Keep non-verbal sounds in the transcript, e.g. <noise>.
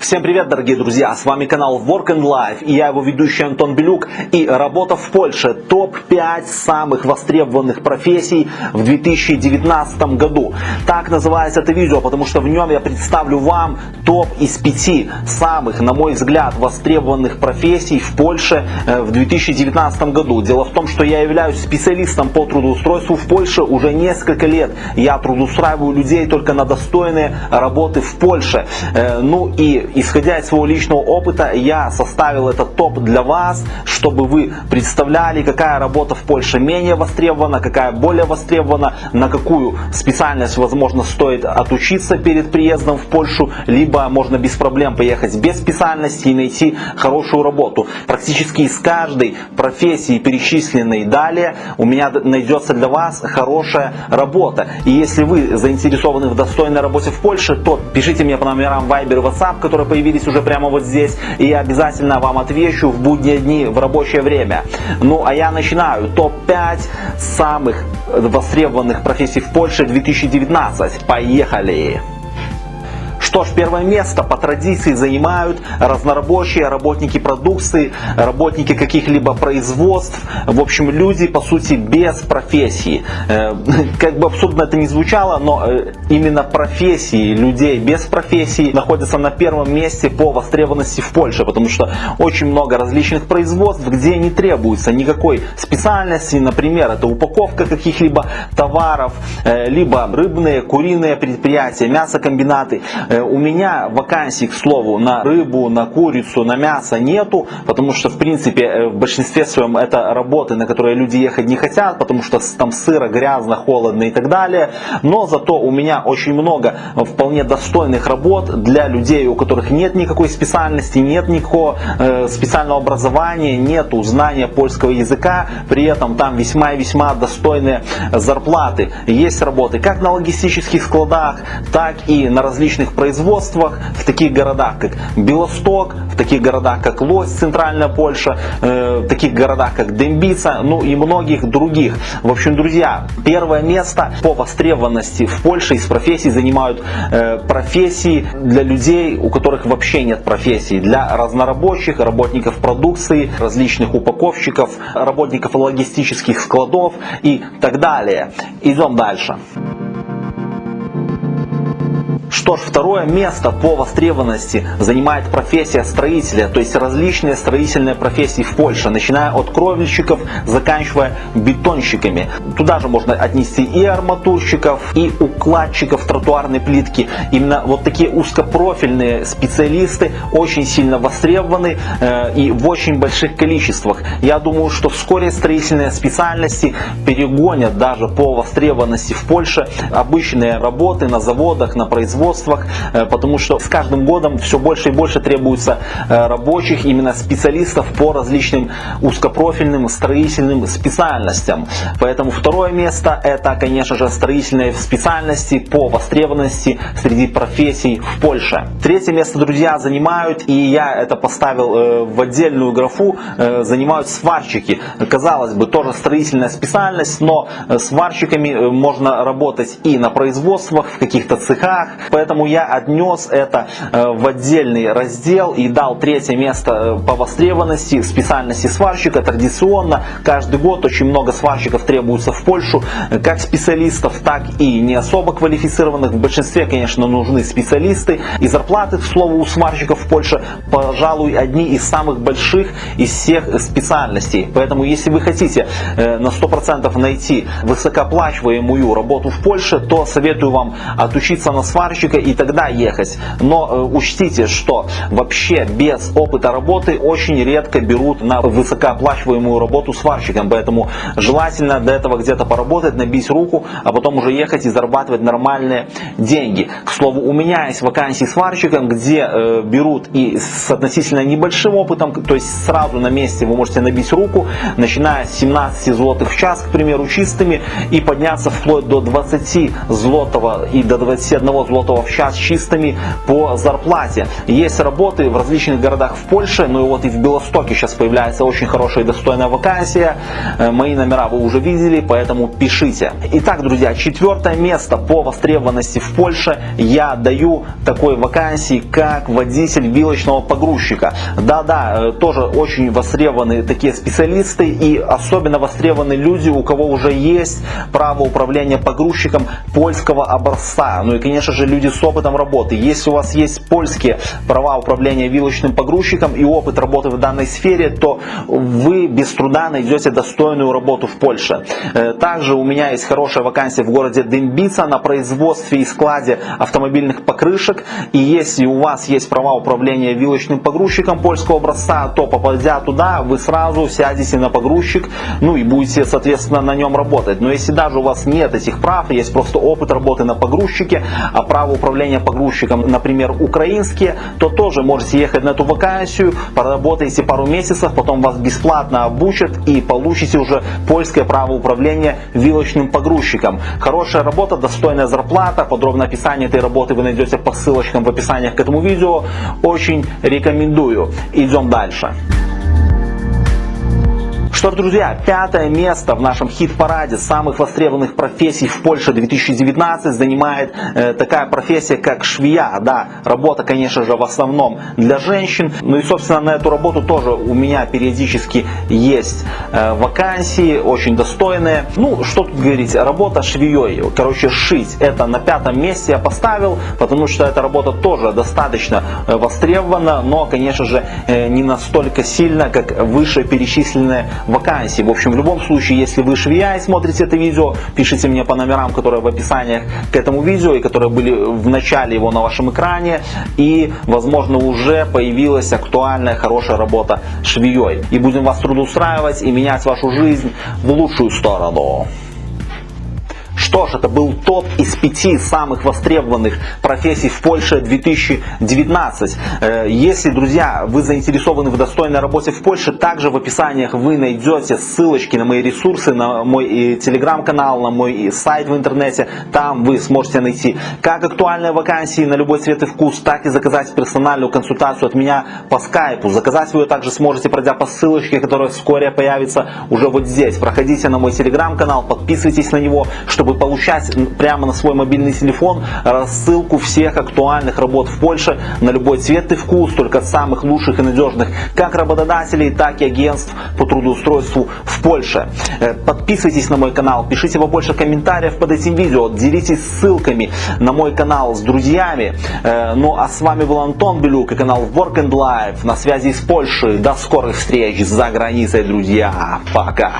Всем привет, дорогие друзья! С вами канал Work and Life и я его ведущий Антон Белюк. И работа в Польше. Топ-5 самых востребованных профессий в 2019 году. Так называется это видео, потому что в нем я представлю вам топ из 5 самых, на мой взгляд, востребованных профессий в Польше э, в 2019 году. Дело в том, что я являюсь специалистом по трудоустройству в Польше уже несколько лет. Я трудоустраиваю людей только на достойные работы в Польше. Э, ну и исходя из своего личного опыта, я составил этот топ для вас, чтобы вы представляли, какая работа в Польше менее востребована, какая более востребована, на какую специальность, возможно, стоит отучиться перед приездом в Польшу, либо можно без проблем поехать без специальности и найти хорошую работу. Практически из каждой профессии, перечисленной далее, у меня найдется для вас хорошая работа. И если вы заинтересованы в достойной работе в Польше, то пишите мне по номерам Viber и WhatsApp, которые появились уже прямо вот здесь, и обязательно вам отвечу в будние дни в рабочее время. Ну а я начинаю. Топ-5 самых востребованных профессий в Польше 2019. Поехали! Что ж, первое место по традиции занимают разнорабочие, работники продукции, работники каких-либо производств, в общем, люди, по сути, без профессии. Э, <laughs> как бы абсурдно это не звучало, но э, именно профессии людей без профессии находятся на первом месте по востребованности в Польше, потому что очень много различных производств, где не требуется никакой специальности, например, это упаковка каких-либо товаров, э, либо рыбные, куриные предприятия, мясокомбинаты. Э, у меня вакансий, к слову, на рыбу, на курицу, на мясо нету, потому что, в принципе, э, в большинстве своем это работы, на которые люди ехать не хотят, потому что там сыро, грязно, холодно и так далее. Но зато у меня очень много вполне достойных работ для людей, у которых нет никакой специальности, нет никакого э, специального образования, нет знания польского языка, при этом там весьма и весьма достойные зарплаты. Есть работы как на логистических складах, так и на различных производствах в таких городах, как Белосток, в таких городах, как Лось, Центральная Польша, э, в таких городах, как Дембица, ну и многих других. В общем, друзья, первое место по востребованности в Польше из профессий занимают э, профессии для людей, у которых вообще нет профессии, для разнорабочих, работников продукции, различных упаковщиков, работников логистических складов и так далее. Идем дальше. Что ж, второе место по востребованности занимает профессия строителя, то есть различные строительные профессии в Польше, начиная от кровельщиков, заканчивая бетонщиками. Туда же можно отнести и арматурщиков, и укладчиков тротуарной плитки. Именно вот такие узкопрофильные специалисты очень сильно востребованы э, и в очень больших количествах. Я думаю, что вскоре строительные специальности перегонят даже по востребованности в Польше обычные работы на заводах, на производствах, э, потому что с каждым годом все больше и больше требуется э, рабочих, именно специалистов по различным узкопрофильным строительным специальностям. Поэтому второе место это, конечно же, строительные специальности по востребованности среди профессий в Польше. Третье место, друзья, занимают, и я это поставил э, в отдельную графу, занимают сварщики. Казалось бы, тоже строительная специальность, но сварщиками можно работать и на производствах, в каких-то цехах, Поэтому я отнес это э, в отдельный раздел и дал третье место э, по востребованности специальности сварщика. Традиционно каждый год очень много сварщиков требуется в Польшу, э, как специалистов, так и не особо квалифицированных. В большинстве, конечно, нужны специалисты. И зарплаты, к слову, у сварщиков в Польше, пожалуй, одни из самых больших из всех специальностей. Поэтому, если вы хотите на 100% найти высокооплачиваемую работу в Польше, то советую вам отучиться на сварщика и тогда ехать. Но э, учтите, что вообще без опыта работы очень редко берут на высокооплачиваемую работу сварщиком. Поэтому желательно до этого где-то поработать, набить руку, а потом уже ехать и зарабатывать нормальные деньги. К слову, у меня есть вакансии сварщиком, где э, берут и с относительно небольшим опытом, то есть сразу на месте вы можете набить руку, начиная с 17 злотых в час, к примеру, чистыми, и подняться вплоть до 20 злотого и до 21 злотого в час чистыми по зарплате. Есть работы в различных городах в Польше, ну и вот и в Белостоке сейчас появляется очень хорошая и достойная вакансия. Э, мои номера вы уже видели, поэтому пишите. Итак, друзья, четвертое место по востребованности в Польше я даю такой вакансии, как водитель вилочного погрузчика. Да-да, э, тоже очень востребованы такие специалисты и особенно востребованы люди, у кого уже есть право управления погрузчиком польского образца. Ну и, конечно же, люди с опытом работы. Если у вас есть польские права управления вилочным погрузчиком и опыт работы в данной сфере, то вы без труда найдете достойную работу в Польше. Э, также у меня есть хорошая вакансия в городе Дымбица на производстве и складе автомобильных покрышек. И если у вас есть права управления вилочным погрузчиком польского образца, то попадя туда, вы сразу сядете на погрузчик, ну и будете, соответственно, на нем работать. Но если даже у вас нет этих прав, есть просто опыт работы на погрузчике, а право управления погрузчиком, например, украинские, то тоже можете ехать на эту вакансию, поработаете пару месяцев, потом вас бесплатно обучат и получите уже польское право управления вилочным погрузчиком. Хорошая работа, достойная зарплата, подробное описание этой работы вы найдете по ссылочкам в описании к этому видео. Очень рекомендую. Идем дальше. Что ж, друзья, пятое место в нашем хит-параде самых востребованных профессий в Польше 2019 занимает э, такая профессия, как швея. Да, работа, конечно же, в основном для женщин. Ну и, собственно, на эту работу тоже у меня периодически есть э, вакансии, очень достойные. Ну, что тут говорить, работа швеей, короче, шить. Это на пятом месте я поставил, потому что эта работа тоже достаточно э, востребована, но, конечно же, э, не настолько сильно, как выше перечисленные вакансий. В общем, в любом случае, если вы швея и смотрите это видео, пишите мне по номерам, которые в описании к этому видео и которые были в начале его на вашем экране. И, возможно, уже появилась актуальная, хорошая работа швеей. И будем вас трудоустраивать и менять вашу жизнь в лучшую сторону. Что ж, это был топ из пяти самых востребованных профессий в Польше 2019. Э, если, друзья, вы заинтересованы в достойной работе в Польше, также в описаниях вы найдете ссылочки на мои ресурсы, на мой телеграм-канал, на мой сайт в интернете. Там вы сможете найти как актуальные вакансии на любой цвет и вкус, так и заказать персональную консультацию от меня по скайпу. Заказать вы ее также сможете, пройдя по ссылочке, которая вскоре появится уже вот здесь. Проходите на мой телеграм-канал, подписывайтесь на него, чтобы получать прямо на свой мобильный телефон рассылку всех актуальных работ в Польше на любой цвет и вкус, только самых лучших и надежных как работодателей, так и агентств по трудоустройству в Польше. Э, подписывайтесь на мой канал, пишите побольше комментариев под этим видео, делитесь ссылками на мой канал с друзьями. Э, ну а с вами был Антон Белюк и канал Work and Life на связи из Польши. До скорых встреч за границей, друзья. Пока.